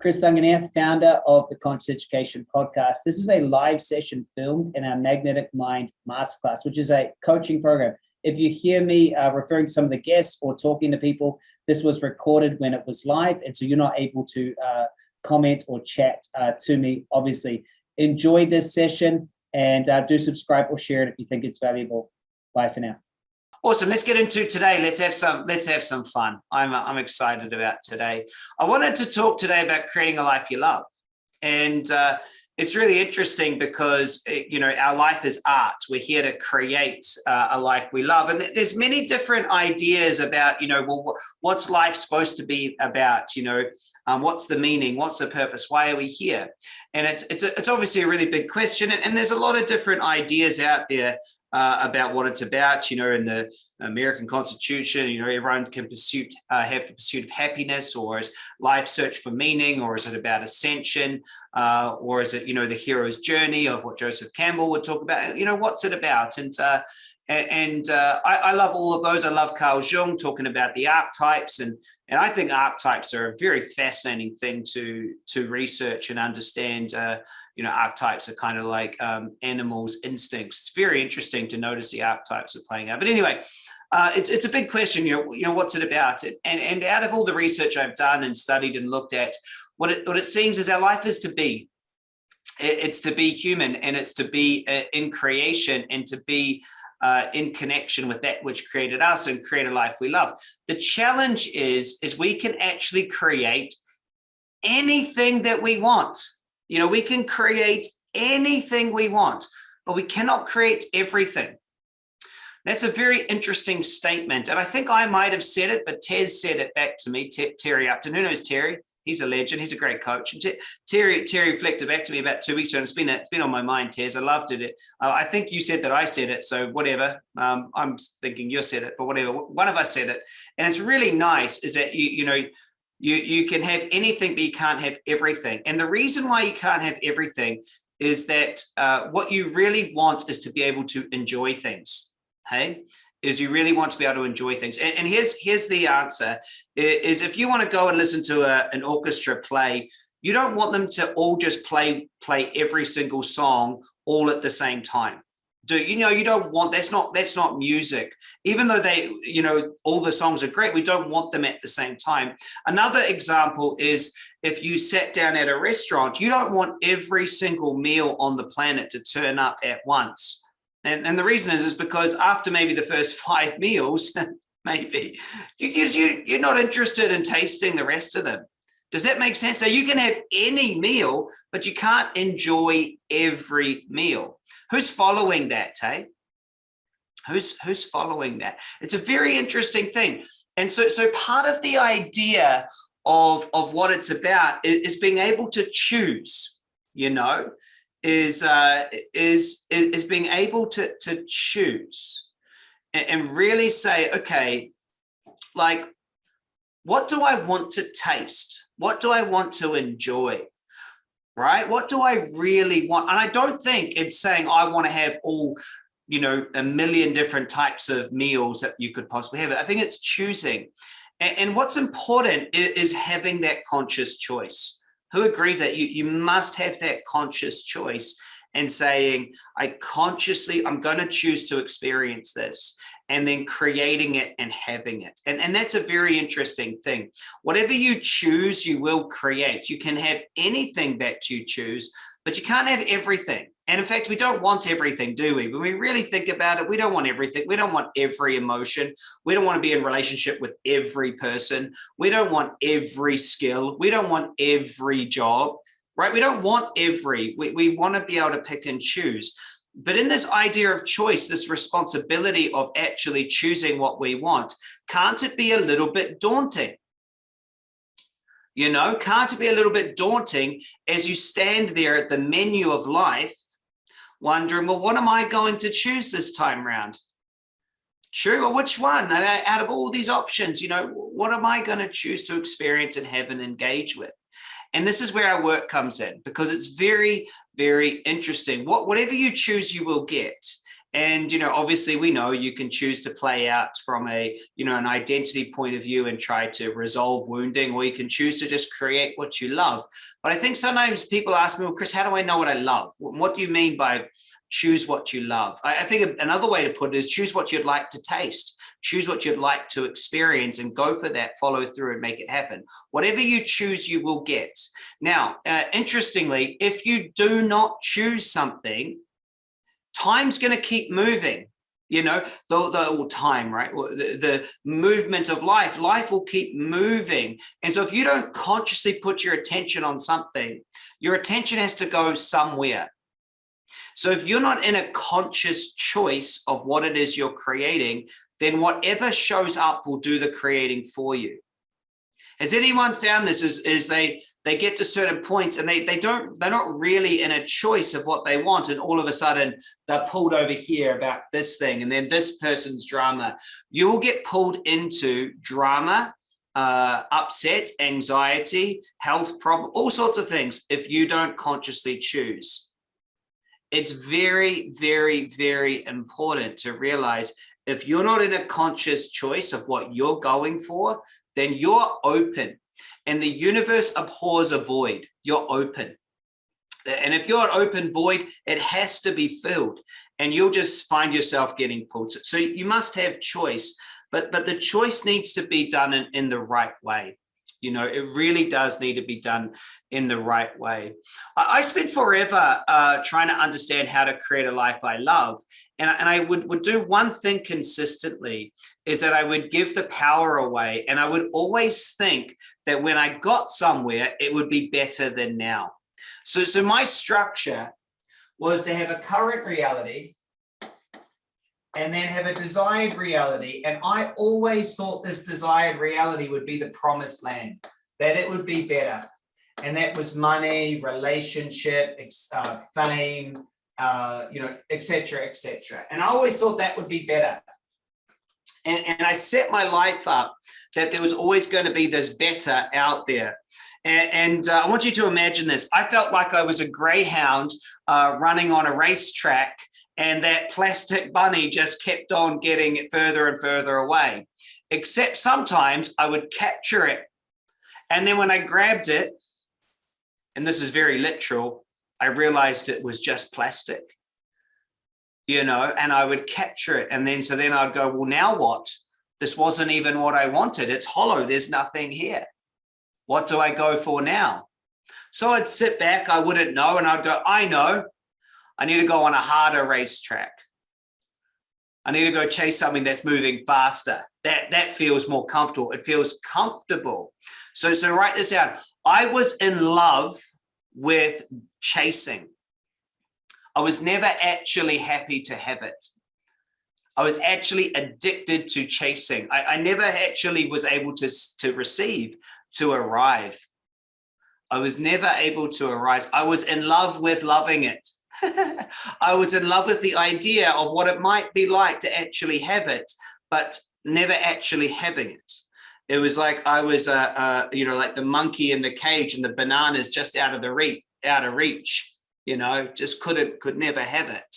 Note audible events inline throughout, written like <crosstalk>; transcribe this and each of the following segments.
Chris Duncan here, founder of the Conscious Education Podcast. This is a live session filmed in our Magnetic Mind Masterclass, which is a coaching program. If you hear me uh, referring to some of the guests or talking to people, this was recorded when it was live, and so you're not able to uh, comment or chat uh, to me, obviously. Enjoy this session and uh, do subscribe or share it if you think it's valuable. Bye for now. Awesome. Let's get into today. Let's have some. Let's have some fun. I'm I'm excited about today. I wanted to talk today about creating a life you love, and uh, it's really interesting because eh, you know our life is art. We're here to create uh, a life we love, and there's many different ideas about you know well what's life supposed to be about. You know um, what's the meaning? What's the purpose? Why are we here? And it's it's a, it's obviously a really big question, and, and there's a lot of different ideas out there uh, about what it's about. You know, in the American Constitution, you know, everyone can pursue uh, have the pursuit of happiness, or is life search for meaning, or is it about ascension, uh, or is it you know the hero's journey of what Joseph Campbell would talk about? You know, what's it about? And and uh, I, I, love all of those. I love Carl Jung talking about the archetypes, and and I think archetypes are a very fascinating thing to to research and understand. Uh, you know, archetypes are kind of like um, animals' instincts. It's very interesting to notice the archetypes are playing out. But anyway, uh, it's it's a big question. You know, you know, what's it about? And and out of all the research I've done and studied and looked at, what it what it seems is our life is to be. It's to be human, and it's to be uh, in creation, and to be uh, in connection with that which created us and create a life we love. The challenge is, is we can actually create anything that we want. You know, we can create anything we want, but we cannot create everything. That's a very interesting statement. And I think I might have said it, but Tez said it back to me, Terry Upton. Who knows Terry? He's a legend. He's a great coach. And Terry Terry reflected back to me about two weeks ago, and it's been it's been on my mind, Tez. I loved it. Uh, I think you said that I said it, so whatever. Um, I'm thinking you said it, but whatever. One of us said it, and it's really nice. Is that you you know you you can have anything, but you can't have everything. And the reason why you can't have everything is that uh, what you really want is to be able to enjoy things. Hey, is you really want to be able to enjoy things. And, and here's here's the answer: is if you want to go and listen to a, an orchestra play, you don't want them to all just play play every single song all at the same time. Do you know you don't want that's not that's not music. Even though they you know all the songs are great, we don't want them at the same time. Another example is if you sat down at a restaurant, you don't want every single meal on the planet to turn up at once and, and the reason is, is because after maybe the first <laughs> five meals, <laughs> maybe, you, you, you're not interested in tasting the rest of them. Does that make sense? So you can have any meal, but you can't enjoy every meal. Who's following that, Tay? Who's, who's following that? It's a very interesting thing. And so, so part of the idea of, of what it's about is, is being able to choose, you know, is uh, is is being able to to choose and, really say, okay, like, what do I want to taste? What do I want to enjoy? Right? What do I really want? And I don't think it's saying I want to have all you know a million different types of meals that you could possibly have. I think it's choosing. And, what's important is having that conscious choice who agrees that you, you must have that conscious choice and saying, I consciously, I'm going to choose to experience this and then creating it and having it. And, and that's a very interesting thing. Whatever you choose, you will create. You can have anything that you choose, but you can't have everything. And in fact, we don't want everything, do we? When we really think about it, we don't want everything. We don't want every emotion. We don't want to be in relationship with every person. We don't want every skill. We don't want every job, right? We don't want every, we, we want to be able to pick and choose. But in this idea of choice, this responsibility of actually choosing what we want, can't it be a little bit daunting? You know, can't it be a little bit daunting as you stand there at the menu of life, wondering, well, what am I going to choose this time around? True, well, which one out of all these options, you know, what am I going to choose to experience and have and engage with? And this is where our work comes in because it's very, very interesting. What, whatever you choose, you will get. And, you know, obviously we know you can choose to play out from a, you know, an identity point of view and try to resolve wounding, or you can choose to just create what you love. But I think sometimes people ask me, well, Chris, how do I know what I love? What do you mean by choose what you love? I, I think another way to put it is choose what you'd like to taste choose what you'd like to experience and go for that, follow through and make it happen. Whatever you choose, you will get. Now, uh, interestingly, if you do not choose something, time's going to keep moving you know? The, the time right? The, the movement of life life will keep moving. And so if you don't consciously put your attention on something your attention has to go somewhere. So if you're not in a conscious choice of what it is you're creating then whatever shows up will do the creating for you. Has anyone found this? Is, is they they get to certain points and they they don't they're not really in a choice of what they want. And all of a sudden they're pulled over here about this thing and then this person's drama. You will get pulled into drama uh, upset anxiety health problem all sorts of things if you don't consciously choose. It's very very very important to realize if you're not in a conscious choice of what you're going for then you're open and the universe abhors a void. You're open. And if you're an open void, it has to be filled and you'll just find yourself getting pulled. So you must have choice, but, but the choice needs to be done in, in the right way. You know, it really does need to be done in the right way. I, I spent forever uh, trying to understand how to create a life I love. And, and I would, would do one thing consistently is that I would give the power away. And I would always think that when I got somewhere, it would be better than now. So, so my structure was to have a current reality and then have a desired reality. And I always thought this desired reality would be the promised land, that it would be better. And that was money, relationship, uh, fame, uh, you know, etc., etc. And I always thought that would be better. And, and I set my life up that there was always going to be this better out there. And, and uh, I want you to imagine this. I felt like I was a greyhound uh, running on a racetrack and that plastic bunny just kept on getting it further and further away. Except sometimes I would capture it. And then when I grabbed it, and this is very literal, I realized it was just plastic, you know, and I would capture it. And then, so then I'd go, well, now what? This wasn't even what I wanted. It's hollow. There's nothing here. What do I go for now? So I'd sit back, I wouldn't know, and I'd go, I know, I need to go on a harder racetrack. I need to go chase something that's moving faster. That, that feels more comfortable. It feels comfortable. So, so write this down. I was in love with chasing. I was never actually happy to have it. I was actually addicted to chasing. I, I never actually was able to, to receive, to arrive. I was never able to arise. I was in love with loving it. <laughs> I was in love with the idea of what it might be like to actually have it, but never actually having it. It was like I was, uh, you know, like the monkey in the cage and the bananas just out of the reach, out of reach, you know, just couldn't, could never have it.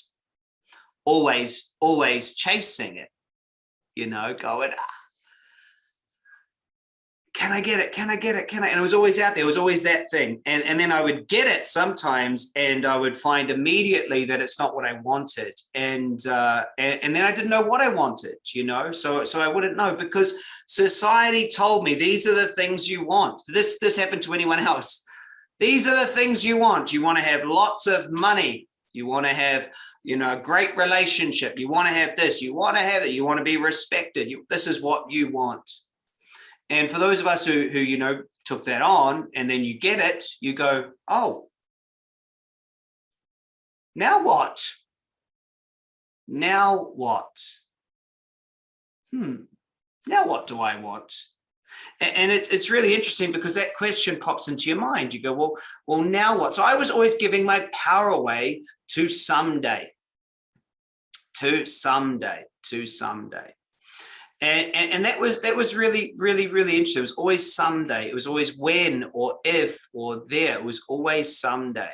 Always, always chasing it, you know, going, ah, can I get it? Can I get it? Can I? And it was always out there. It was always that thing. And, and then I would get it sometimes and I would find immediately that it's not what I wanted. And, uh, and, and then I didn't know what I wanted, you know, so, so I wouldn't know because society told me these are the things you want. This, this happened to anyone <laughs> else. These are the things you want. You want to have lots of money. You want to have, you know, a great relationship. You want to have this, you want to have it. You want to be respected. You, this is what you want. And for those of us who, who, you know, took that on and then you get it, you go, oh, now what? Now what? Hmm, now what do I want? And it's, it's really interesting because that question pops into your mind. You go, well, well, now what? So I was always giving my power away to someday, to someday, to someday. And, and, and, that was that was really really really interesting it was always someday it was always when or if or there it was always someday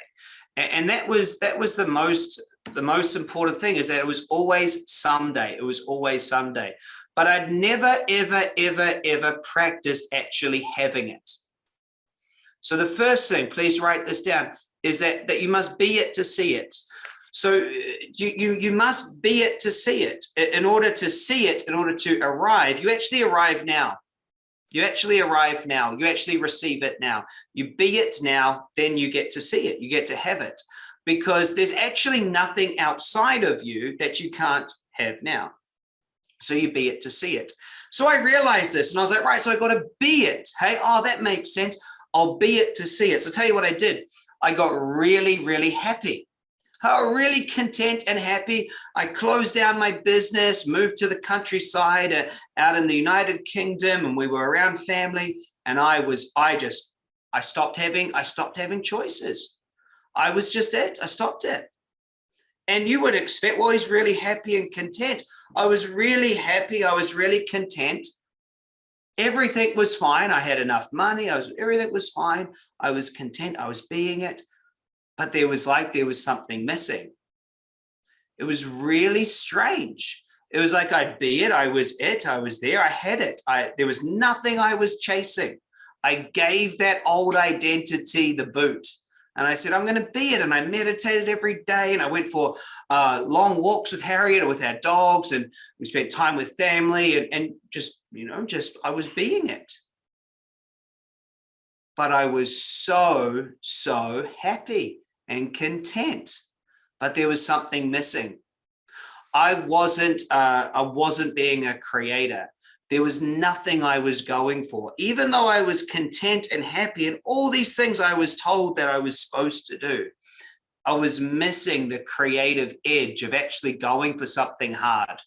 and, and that was that was the most the most important thing is that it was always someday. It was always someday. But I'd never, ever, ever, ever practiced actually having it. So the first thing, please write this down, is that, that you must be it to see it. So uh, you, you, you must be it to see it. In order to see it, in order to arrive, you actually arrive now. You actually arrive now. You actually receive it now. You be it now, then you get to see it. You get to have it because there's actually nothing outside of you that you can't have now. So you be it to see it. So I realized this and I was like, right, so I got to be it. Hey, oh, that makes sense. I'll be it to see it. So tell you what I did. I got really, really happy. Was really content and happy. I closed down my business, moved to the countryside uh, out in the United Kingdom, and we were around family. And I was, I just, I stopped having, I stopped having choices. I was just it. I stopped it. And you would expect, well, he's really happy and content. I was really happy. I was really content. Everything was fine. I had enough money. I was, everything was fine. I was content. I was being it but there was like there was something missing. It was really strange. It was like I'd be it, I was it, I was there, I had it. I there was nothing I was chasing. I gave that old identity the boot. And I said, I'm going to be it. And I meditated every day. And I went for uh, long walks with Harriet or with our dogs. And we spent time with family and, and just, you know, just I was being it. But I was so, so happy and content, but there was something missing. I wasn't, uh, I wasn't being a creator. There was nothing I was going for, even though I was content and happy and all these things I was told that I was supposed to do. I was missing the creative edge of actually going for something hard.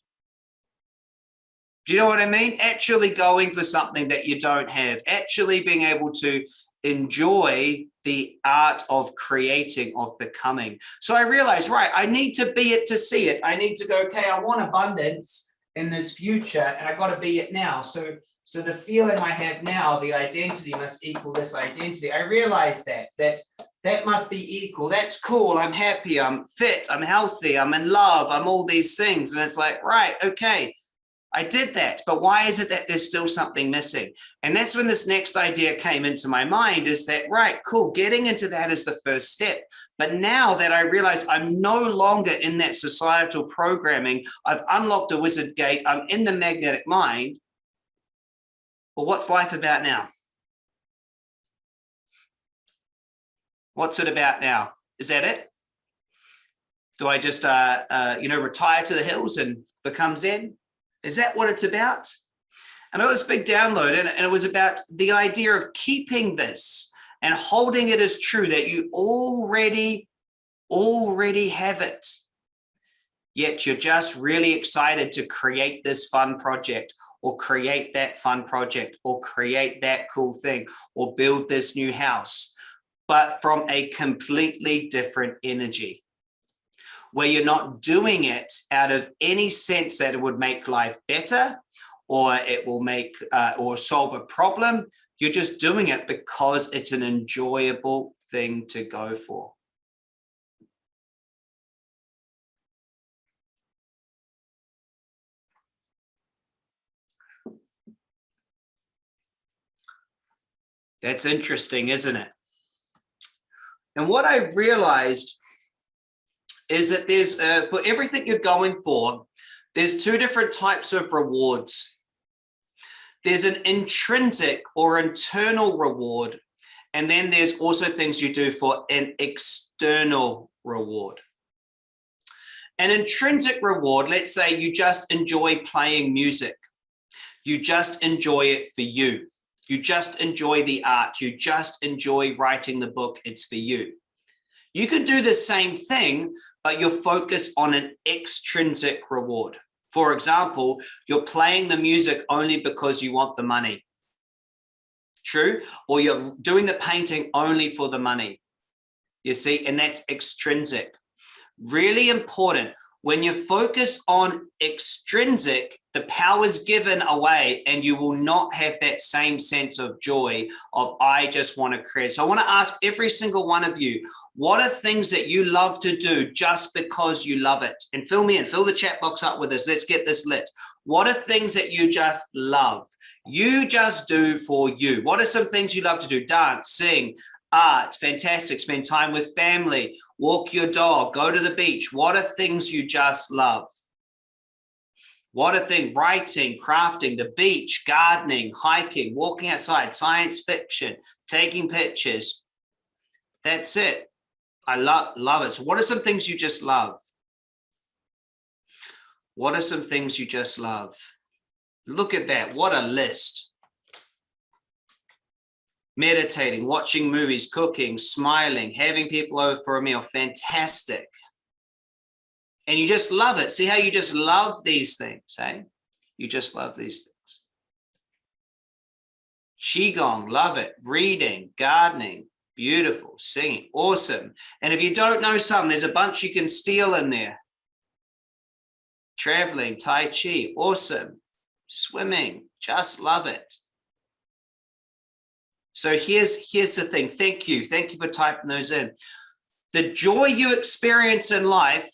Do you know what I mean? Actually going for something that you don't have, actually being able to enjoy the art of creating, of becoming. So I realized, right, I need to be it to see it. I need to go, okay, I want abundance in this future and I got to be it now. So, so the feeling I have now, the identity must equal this identity. I realized that, that that must be equal. That's cool. I'm happy. I'm fit. I'm healthy. I'm in love. I'm all these things. And it's like, right, okay, I did that, but why is it that there's still something missing? And that's when this next idea came into my mind is that, right, cool, getting into that is the first step. But now that I realize I'm no longer in that societal programming, I've unlocked a wizard gate, I'm in the magnetic mind. Well, what's life about now? What's it about now? Is that it? Do I just, uh, uh, you know, retire to the hills and become Zen? Is that what it's about? And I got this big download and, and it was about the idea of keeping this and holding it as true that you already, already have it. Yet you're just really excited to create this fun project or create that fun project or create that cool thing or build this new house, but from a completely different energy where you're not doing it out of any sense that it would make life better or it will make uh, or solve a problem. You're just doing it because it's an enjoyable thing to go for. That's interesting, isn't it? And what I realized is that there's uh, for everything you're going for, there's two different types of rewards. There's an intrinsic or internal reward, and then there's also things you do for an external reward. An intrinsic reward, let's say you just enjoy playing music. You just enjoy it for you. You just enjoy the art. You just enjoy writing the book. It's for you. You could do the same thing, but you're focused on an extrinsic reward. For example, you're playing the music only because you want the money. True? Or you're doing the painting only for the money. You see, and that's extrinsic. Really important when you focus on extrinsic, the power is given away and you will not have that same sense of joy of I just want to create. So I want to ask every single one of you, What are things that you love to do just because you love it? And fill me in, fill the chat box up with us. Let's get this lit. What are things that you just love? You just do for you. What are some things you love to do? Dance, sing, art, fantastic. Spend time with family, walk your dog, go to the beach. What are things you just love? What a thing, writing, crafting, the beach, gardening, hiking, walking outside, science fiction, taking pictures. That's it. I love, love it. So what are some things you just love? What are some things you just love? Look at that. What a list. Meditating, watching movies, cooking, smiling, having people over for a meal. Fantastic and you just love it. See how you just love these things, hey? You just love these things. Qigong, love it. Reading, gardening, beautiful. Singing, awesome. And if you don't know some, there's a bunch you can steal in there. Traveling, Tai Chi, awesome. Swimming, just love it. So here's, here's the thing. Thank you. Thank you for typing those in. The joy you experience in life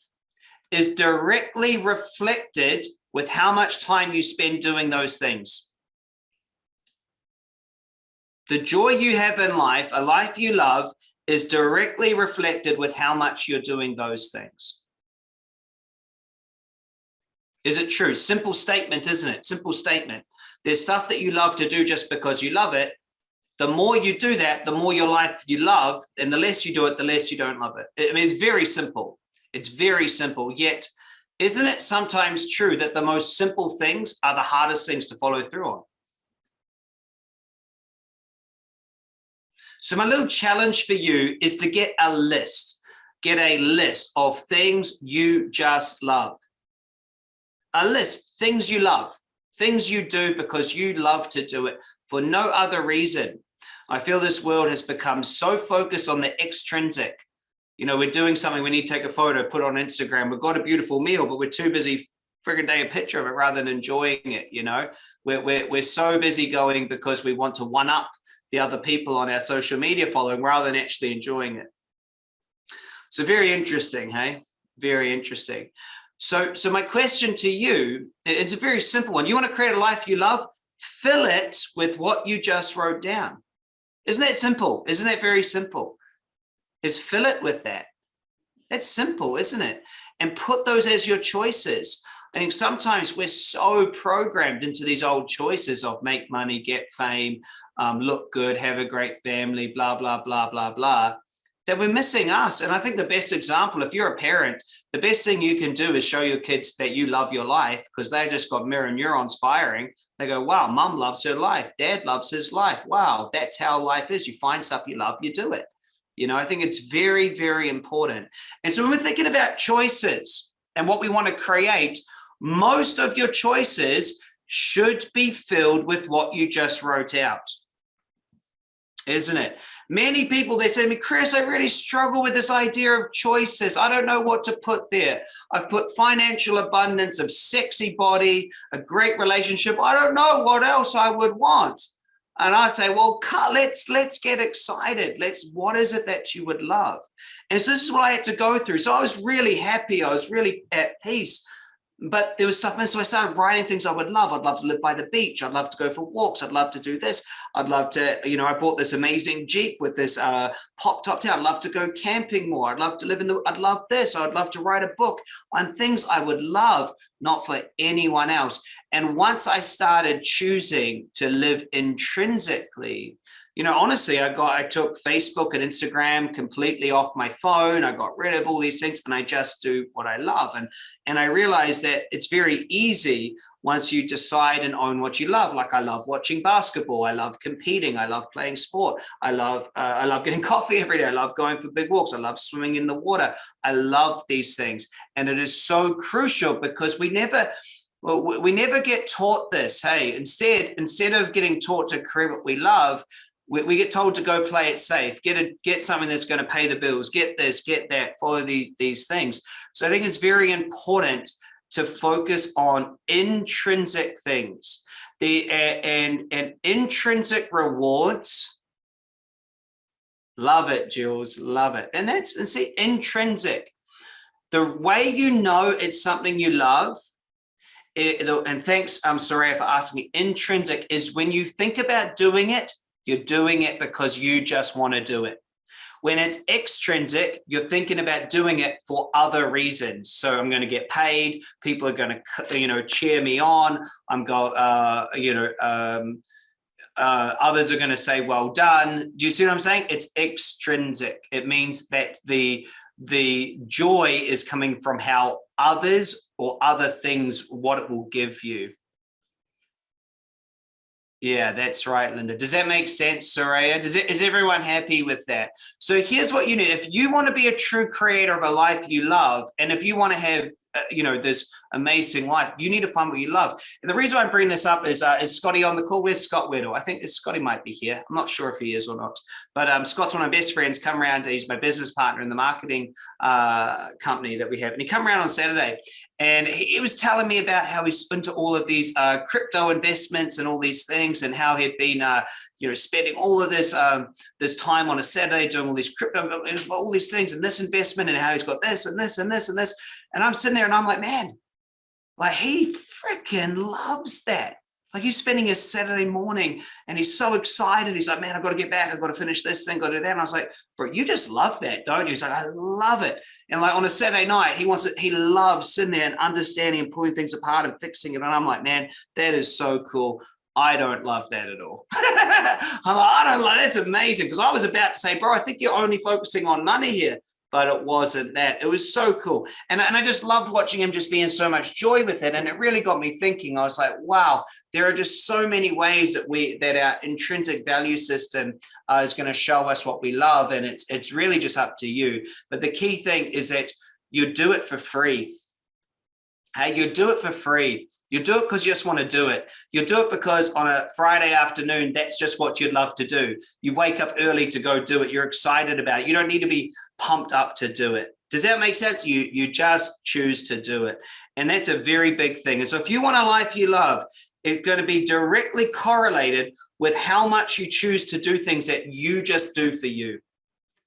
is directly reflected with how much time you spend doing those things. The joy you have in life, a life you love, is directly reflected with how much you're doing those things. Is it true? Simple statement, isn't it? Simple statement. There's stuff that you love to do just because you love it. The more you do that, the more your life you love, and the less you do it, the less you don't love it. I mean, it's very simple. It's very simple, yet isn't it sometimes true that the most simple things are the hardest things to follow through on? So my little challenge for you is to get a list, get a list of things you just love. A list, things you love, things you do because you love to do it for no other reason. I feel this world has become so focused on the extrinsic, you know, we're doing something, we need to take a photo, put on Instagram. We've got a beautiful meal, but we're too busy frigging take a picture of it rather than enjoying it. You know, we're, we're, we're so busy going because we want to one up the other people on our social media following rather than actually enjoying it. So very interesting, hey, very interesting. So, so my question to you, it's a very simple one. You want to create a life you love, fill it with what you just wrote down. Isn't that simple? Isn't that very simple? is fill it with that. That's simple, isn't it? And put those as your choices. I think sometimes we're so programmed into these old choices of make money, get fame, um, look good, have a great family, blah, blah, blah, blah, blah, that we're missing us. And I think the best example, if you're a parent, the best thing you can do is show your kids that you love your life because they just got mirror neurons firing. They go, wow, mom loves her life. Dad loves his life. Wow, that's how life is. You find stuff you love, you do it. You know, I think it's very, very important. And so when we're thinking about choices and what we want to create, most of your choices should be filled with what you just wrote out. Isn't it? Many people, they say to me, Chris, I really struggle with this idea of choices. I don't know what to put there. I've put financial abundance, of sexy body, a great relationship. I don't know what else I would want. And I say, well, let's let's get excited. Let's what is it that you would love? And so this is what I had to go through. So I was really happy. I was really at peace but there was stuff, And so I started writing things I would love. I'd love to live by the beach. I'd love to go for walks. I'd love to do this. I'd love to, you know, I bought this amazing Jeep with this uh, pop top tail. I'd love to go camping more. I'd love to live in the, I'd love this. I'd love to write a book on things I would love, not for anyone else. And once I started choosing to live intrinsically, you know, honestly, I got, I took Facebook and Instagram completely off my phone. I got rid of all these things and I just do what I love. And, and I realized that it's very easy once you decide and own what you love. Like I love watching basketball. I love competing. I love playing sport. I love, uh, I love getting <laughs> coffee every day. I love going for big walks. I love swimming in the water. I love these things. And it is so crucial because we never, well, we never get taught this. Hey, instead, instead of getting taught to create what we love, we, we, get told to go play it safe, get a, get something that's going to pay the bills, get this, get that, follow these, these things. So I think it's very important to focus on intrinsic things. The and and intrinsic rewards Love it, Jules. Love it. And that's and see intrinsic. The way you know it's something you love, it, and thanks, I'm um, sorry for asking me, intrinsic is when you think about doing it, you're doing it because you just want to do it. When it's extrinsic, you're thinking about doing it for other reasons. So I'm going to get paid. People are going to, you know, cheer me on. I'm go, uh, you know, um, uh, others are going to say, well done. Do you see what I'm saying? It's extrinsic. It means that the the joy is coming from how others or other things, what it will give you. Yeah, that's right, Linda. Does that make sense, Soraya? Does it, is everyone happy with that? So here's what you need. If you want to be a true creator of a life you love, and if you want to have you know, this amazing life. You need to find what you love. And the reason I bring this up is, uh, is Scotty on the call? Where's Scott Weddle? I think Scotty might be here. I'm not sure if he is or not, but um, Scott's one of my best friends, come around. He's my business partner in the marketing uh, company that we have. And he come around on Saturday and he, he was telling me about how he's into all of these uh, crypto investments and all these things and how he'd been, uh, you know, spending all of this um, this time on a Saturday doing all these crypto, all these things and this investment and how he's got this and this and this and this. And I'm sitting there and I'm like, man, like he freaking loves that. Like he's spending his Saturday morning and he's so excited. He's like, man, I've got to get back. I've got to finish this thing, got to do that. And I was like, bro, you just love that, don't you? He's like, I love it. And like on a Saturday night, he wants it, he loves sitting there and understanding and pulling things apart and fixing it. And I'm like, man, that is so cool. I don't love that at all. <laughs> I'm like, I don't like that's amazing. Because I was about to say, bro, I think you're only focusing on money here but it wasn't that. It was so cool. And, and I just loved watching him just being so much joy with it. And it really got me thinking, I was like, wow, there are just so many ways that we, that our intrinsic value system uh, is going to show us what we love. And it's, it's really just up to you. But the key thing is that you do it for free. Hey, you do it for free. You do it because you just want to do it. You do it because on a Friday afternoon, that's just what you'd love to do. You wake up early to go do it. You're excited about it. You don't need to be pumped up to do it. Does that make sense? You, you just choose to do it. And that's a very big thing. And so if you want a life you love, it's going to be directly correlated with how much you choose to do things that you just do for you,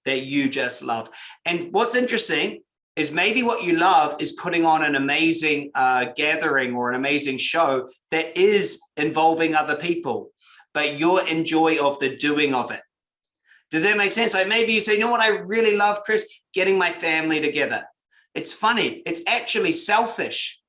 that you just love. And what's interesting is maybe what you love is putting on an amazing uh, gathering or an amazing show that is involving other people, but your enjoy of the doing of it. Does that make sense? Like maybe you say, you know what I really love, Chris? Getting my family together. It's funny. It's actually selfish.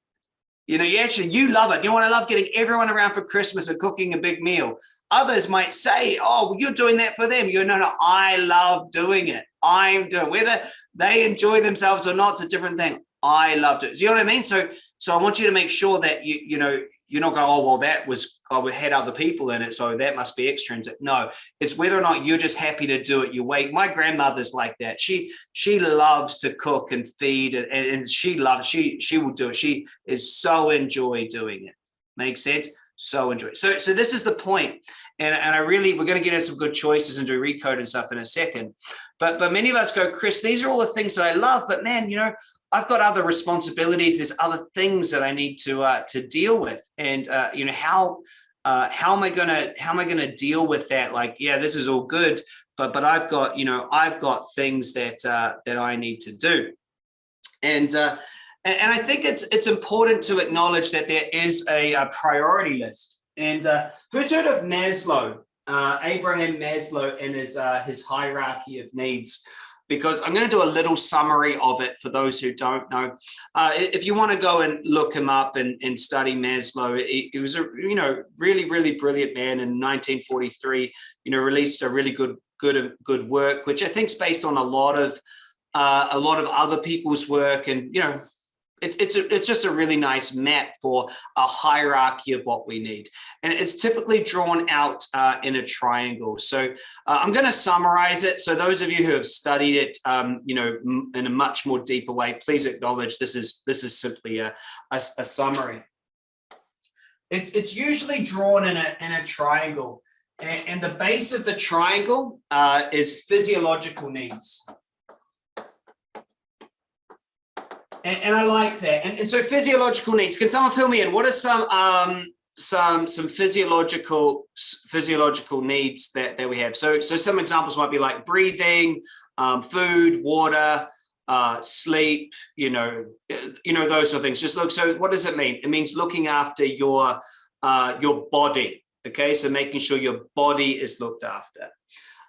You know, you actually, you love it. You want to love getting everyone around for Christmas and cooking a big meal. Others might say, oh, well, you're doing that for them. You know, no, I love doing it. I'm doing whether they enjoy themselves or not, it's a different thing. I loved it. Do you know what I mean? So, so I want you to make sure that you, you know, you're not going, oh, well, that was, oh, we had other people in it. So that must be extrinsic. No, it's whether or not you're just happy to do it. You wait. My grandmother's like that. She, she loves to cook and feed and, and she loves, she, she will do it. She is so enjoy doing it. Makes sense? So enjoy. So, so this is the point. And, and I really, we're going to get into some good choices and do recode and stuff in a second. But, but many of us go, Chris, these are all the things that I love, but man, you know, I've got other responsibilities. There's other things that I need to, uh, to deal with. And, uh, you know, how, uh, how am I to, how am I to deal with that? Like, yeah, this is all good, but, but I've got, you know, I've got things that, uh, that I need to do. And, uh, and I think it's it's important to acknowledge that there is a, a priority list. And uh, who's heard of Maslow? Uh, Abraham Maslow and his, uh, his hierarchy of needs because I'm going to do a little summary of it for those who don't know. Uh, if you want to go and look him up and, and study Maslow, he, he, was a you know really really brilliant man in 1943. You know released a really good good good work, which I think is based on a lot of uh, a lot of other people's work, and you know it's it's a, it's just a really nice map for a hierarchy of what we need. And it's typically drawn out uh, in a triangle. So uh, i'm going to summarize it. So those of you who have studied it um, you know in a much more deeper way please acknowledge this is this is simply a, a, a summary. It's it's usually drawn in a in a triangle. And, and the base of the triangle uh, is physiological needs and, and I like that. And, and, so physiological needs, can someone fill me in? What are some, um, some some physiological physiological needs that that we have. So so some examples might be like breathing, um, food, water, uh, sleep. You know, you know those sort of things. Just look. So what does it mean? It means looking after your uh, your body. Okay, so making sure your body is looked after.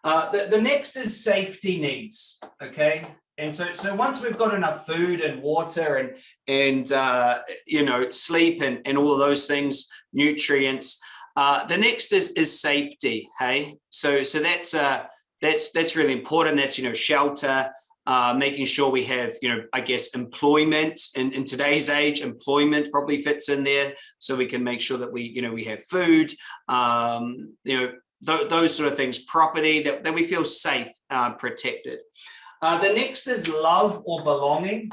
Uh, the, the next is safety needs. Okay, and so, so once we've got enough food and water and, and uh, you know, sleep and, and all of those things, nutrients, uh, the next is, is safety, hey? So, so that's, uh, that's, that's really important. That's, you know, shelter, uh, making sure we have, you know, I guess employment in, in today's age, employment probably fits in there. So we can make sure that we, you know, we have food, um, you know, th those sort of things, property that, that we feel safe, uh, protected. Uh, the next is love or belonging.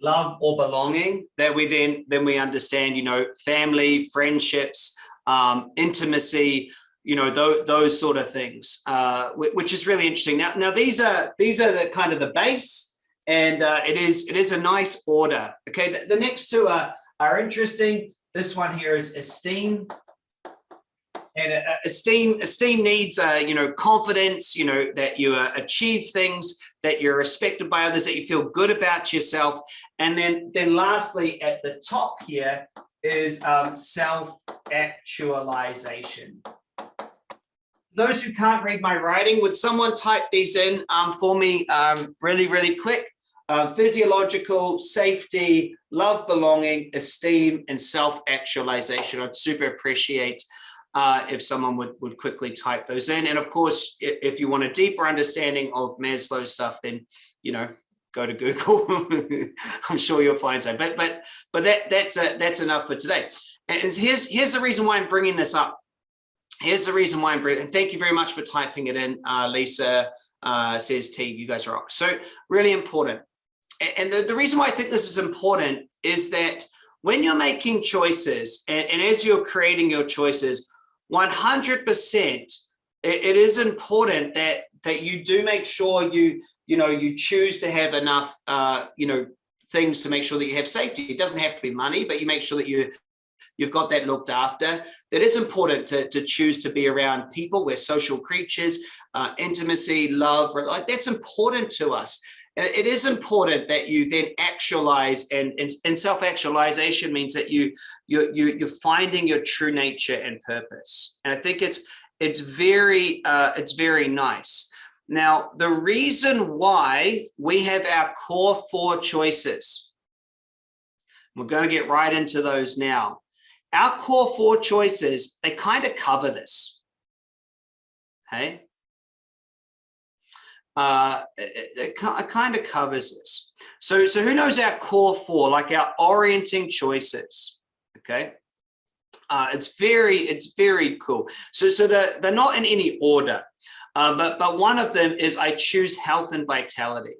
Love or belonging that we then then we understand, you know, family, friendships, um, intimacy, you know, those, those sort of things, uh, which is really interesting. Now, now these are these are the kind of the base, and uh, it is it is a nice order. Okay, the, the next two are are interesting. This one here is esteem and uh, esteem esteem needs uh, you know confidence you know that you uh, achieve things that you're respected by others that you feel good about yourself. And then then lastly at the top here is um, self actualization those who can't read my writing would someone type these in um, for me um, really really quick? Uh, physiological safety love belonging esteem and self actualization i'd super appreciate uh, if someone would, would quickly type those in. And of course, if, you want a deeper understanding of Maslow stuff, then, you know, go to Google. <laughs> I'm sure you'll find some, but, but, but that, that's, a, that's enough for today. And here's, here's the reason why I'm bringing this up. Here's the reason why I'm bringing, and thank you very much for typing it in. Uh, Lisa uh, says, T, you guys rock. So really important. And the, the reason why I think this is important is that when you're making choices and, and as you're creating your choices, 100% it is important that that you do make sure you you know you choose to have enough uh you know things to make sure that you have safety. It doesn't have to be money but you make sure that you you've got that looked after. That is important to, to choose to be around people. We're social creatures uh, intimacy love like that's important to us it is important that you then actualize and, and, and self-actualization means that you, you, you, you're finding your true nature and purpose. And I think it's, it's very, uh, it's very nice. Now, the reason why we have our core four choices, we're going to get right into those now. Our core four choices, they kind of cover this. Okay uh, it, it, kind of covers this. So, so who knows our core four, like our orienting choices, okay? Uh, it's very, it's very cool. So, so they're, they're not in any order, uh, but, but one of them is I choose health and vitality.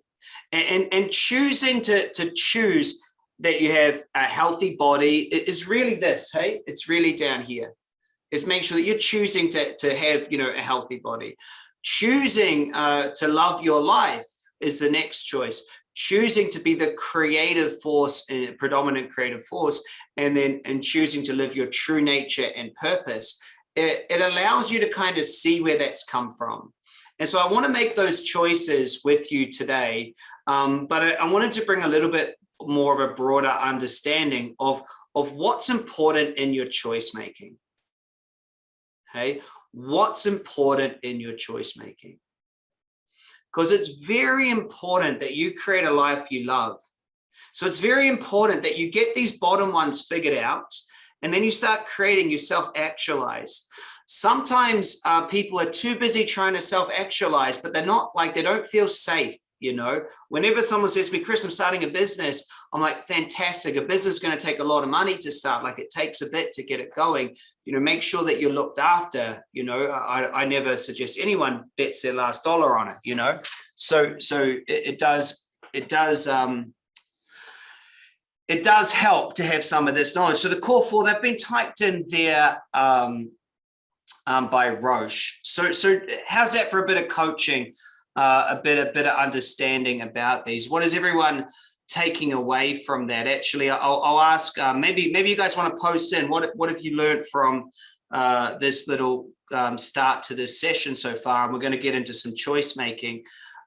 And, and, and choosing to, to choose that you have a healthy body is really this, hey? It's really down here. Is make sure that you're choosing to, to have, you know, a healthy body. Choosing uh, to love your life is the next choice. Choosing to be the creative force and uh, predominant creative force, and then and choosing to live your true nature and purpose, it, it allows you to kind of see where that's come from. And so I want to make those choices with you today, um, but I, I wanted to bring a little bit more of a broader understanding of, of what's important in your choice making. Okay, what's important in your choice making. Because it's very important that you create a life you love. So it's very important that you get these bottom ones figured out and then you start creating you self-actualize. Sometimes uh, people are too busy trying to self-actualize, but they're not like they don't feel safe you know? Whenever someone says to me chris i'm starting a business i'm like fantastic. A business is going to take a lot of money to start. Like it takes a bit to get it going. You know make sure that you're looked after you know? I, I never suggest anyone bets their last dollar on it you know? So so it, it does it does um it does help to have some of this knowledge. So the core four they've been typed in there um um, by Roche. So, so how's that for a bit of coaching? Uh, a bit a bit of understanding about these. What is everyone taking away from that. Actually, I'll, I'll ask, uh, maybe maybe you guys want to post in, what, what have you learned from uh, this little um, start to this session so far? And we're going to get into some choice making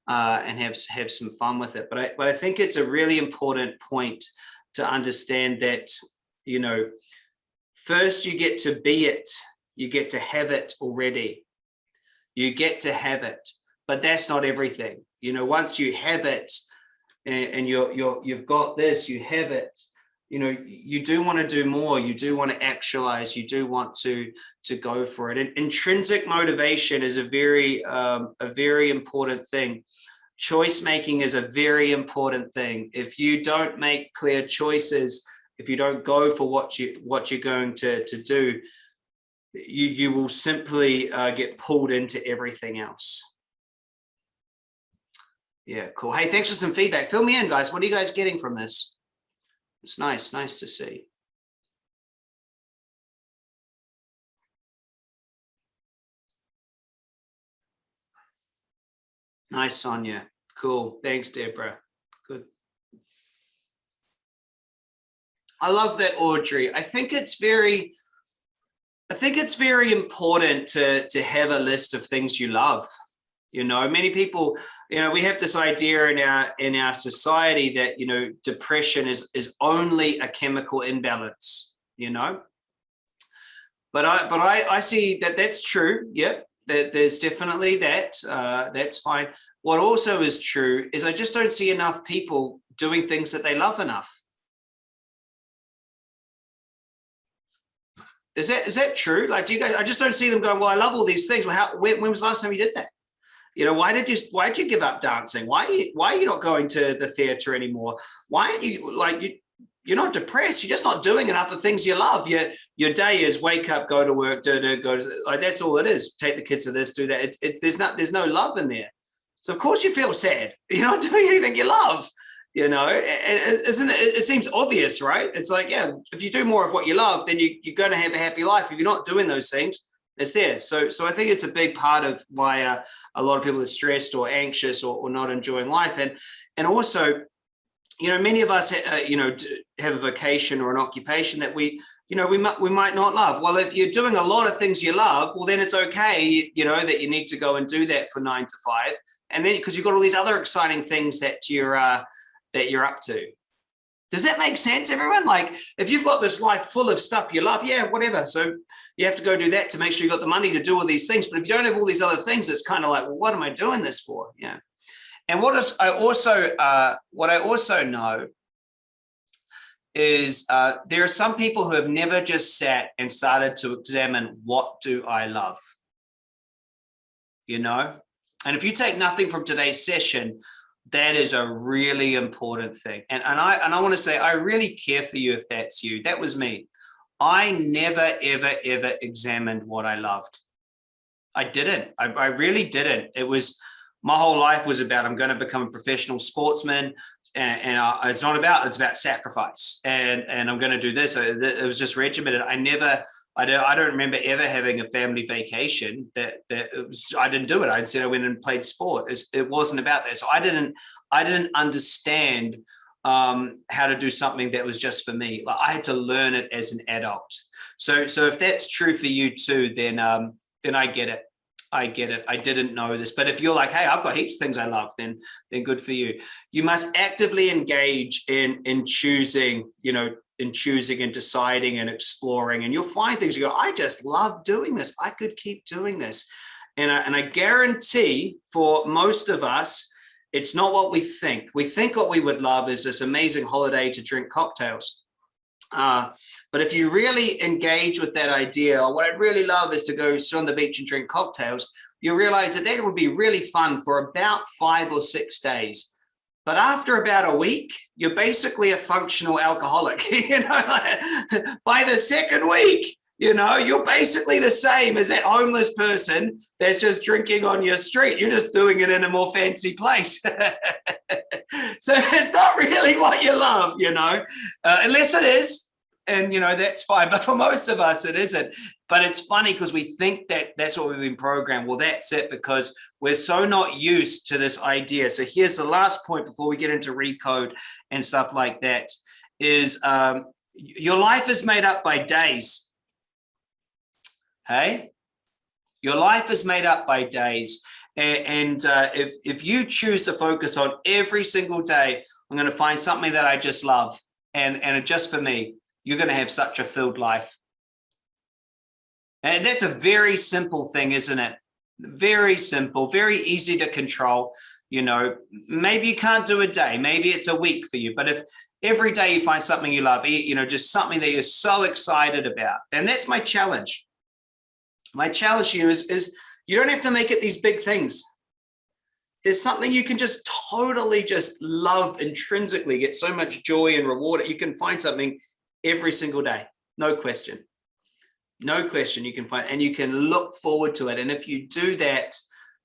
uh, and have, have some fun with it. But I, but I think it's a really important point to understand that, you know, first you get to be it, you get to have it already. You get to have it, but that's not everything. You know, once you have it and, and you're, you're, you've got this, you have it, you know, you do want to do more. You do want to actualize. You do want to to go for it. And intrinsic motivation is a very um, a very important thing. Choice making is a very important thing. If you don't make clear choices, if you don't go for what you what you're going to to do, you you will simply uh, get pulled into everything else. Yeah, cool. Hey, thanks for some feedback. Fill me in, guys. What are you guys getting from this? It's nice, nice to see. Nice, Sonia. Cool. Thanks, Deborah. Good. I love that, Audrey. I think it's very, I think it's very important to, to have a list of things you love. You know, many people, you know, we have this idea in our in our society that, you know, depression is is only a chemical imbalance, you know. But I but I, I see that that's true. Yep. That there's definitely that. Uh, that's fine. What also is true is I just don't see enough people doing things that they love enough. Is that is that true? Like, do you guys? I just don't see them going. Well, I love all these things. Well, how? When, when was the last time you did that? You know, why did you why did you give up dancing? Why are you, why are you not going to the theater anymore? Why are you like you you're not depressed. You're just not doing enough of things you love. Your your day is wake up, go to work, do do go. To, like that's all it is. Take the kids to this, do that. It's, there's not there's no love in there. So of course you feel sad. <laughs> You're not doing anything you love. You know, isn't it? It seems obvious, right? It's like yeah, if you do more of what you love, then you, you're going to have a happy life. If you're not doing those things, it's there. So, so I think it's a big part of why uh, a lot of people are stressed or anxious or, or, not enjoying life. And, and also, you know, many of us, uh, you know, have a vocation or an occupation that we, you know, we might, we might not love. Well, if you're doing a lot of things you love, well, then it's okay, you know, that you need to go and do that for nine to five. And then, because you've got all these other exciting things that you're, uh, that you're up to. Does that make sense, everyone? Like, if you've got this life full of stuff you love, yeah, whatever. So you have to go do that to make sure you got the money to do all these things. But if you don't have all these other things, it's kind of like, well, what am I doing this for? Yeah. And what is I also uh, what I also know is uh, there are some people who have never just sat and started to examine what do I love, you know. And if you take nothing from today's session, that is a really important thing. And, and I and I want to say, I really care for you if that's you. That was me. I never, ever, ever examined what I loved. I didn't. I, I really didn't. It was my whole life was about I'm going to become a professional sportsman, and, and uh, it's not about it's about sacrifice, and and I'm going to do this. It was just regimented. I never I don't, I don't remember ever having a family vacation that, that was, I didn't do it. I said I went and played sport. It, wasn't about that. So I didn't, I didn't understand um, how to do something that was just for me. Like I had to learn it as an adult. So, so if that's true for you too, then, um, then I get it. I get it. I didn't know this, but if you're like, hey, I've got heaps of things I love, then then good for you. You must actively engage in in choosing, you know, in choosing and deciding and exploring and you'll find things you go i just love doing this. I could keep doing this. And I, and I guarantee for most of us it's not what we think. We think what we would love is this amazing holiday to drink cocktails. Uh, but if you really engage with that idea what i'd really love is to go sit on the beach and drink cocktails you realize that that would be really fun for about five or six days but after about a week, you're basically a functional alcoholic. <laughs> you know, by the second week, you know, you're basically the same as that homeless person that's just drinking on your street. You're just doing it in a more fancy place. <laughs> so it's not really what you love, you know, uh, unless it is, and you know that's fine <laughs> but for most of us it isn't. But it's funny because we think that that's what we've been programmed. Well that's it because we're so not used to this idea. So here's the last point before we get into recode and stuff like that is um, your life is made up by days. Hey? Your life is made up by days. And, uh, if if you choose to focus on every single day i'm going to find something that i just love and and just for me you're going to have such a filled life. And that's a very simple thing, isn't it? Very simple, very easy to control. You know, maybe you can't do a day, maybe it's a week for you, but if every day you find something you love, you know, just something that you're so excited about, and that's my challenge. My challenge to you is, is you don't have to make it these big things. There's something you can just totally just love intrinsically, get so much joy and reward. You can find something every single day, no question. No question you can find, and you can look forward to it. And if you do that,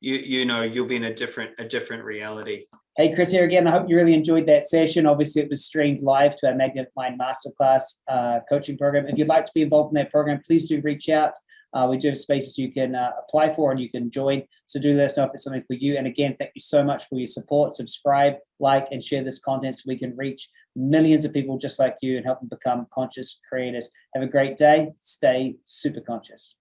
you you know you'll be in a different a different reality. Hey, Chris here again. I hope you really enjoyed that session. Obviously, it was streamed live to our Magnetic Mind Masterclass uh, coaching program. If you'd like to be involved in that program, please do reach out. Uh, we do have spaces you can uh, apply for and you can join. So do let us know if it's something for you. And again, thank you so much for your support. Subscribe, like, and share this content so we can reach millions of people just like you and help them become conscious creators. Have a great day. Stay super conscious.